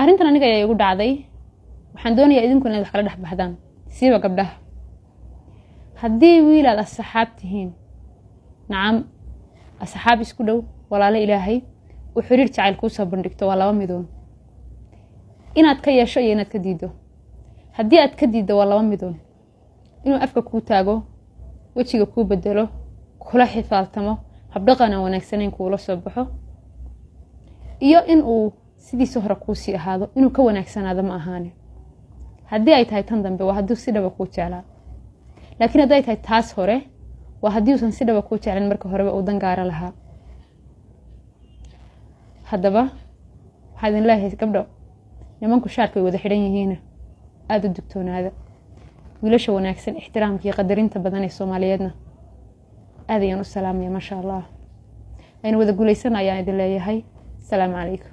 arrintan aniga ayaa igu dhacday. Waxaan doonayaa idinku inaad wax kala dhex baxdaan. Siiba gabdhaha haddii wiil aad asxaab tihiin nacam asxaab isku dhow walaalo ilaahay uu xiriir jacayl kuusoo bandhigto waa laba midoon. Inaad ka yeesho iyo inaad ka diiddo. Haddii aad ka diiddo waa laba midoon. Inuu afka kuu taago wejiga kuu bedelo kula xifaaltamo habdhaqan aan wanaagsanayn kuula soo baxo. Iyo in uu sidiisa hore kuusii ahaado inuu ka wanaagsanaado ma ahaane haddii ay tahay tan dambe waa hadduu si dhaba kuu jeclaa. Laakiin hadday tahay taas hore waa haddii uusan si dhaba kuu jeclin marka horeba uu dangaaro lahaa. Haddaba waxaa idin leeyahay gabdho nimanku shaarka way wada xidhan yihiina aada u dugtoonaada. Wiilasha wanaagsan ixtiraamka iyo qadarinta badan ee soomaaliyeedna. Aad ayaan u salaamaya maasha allah. Aynu wada guulaysan ayaan idin leeyahay. Asalaamu calaykum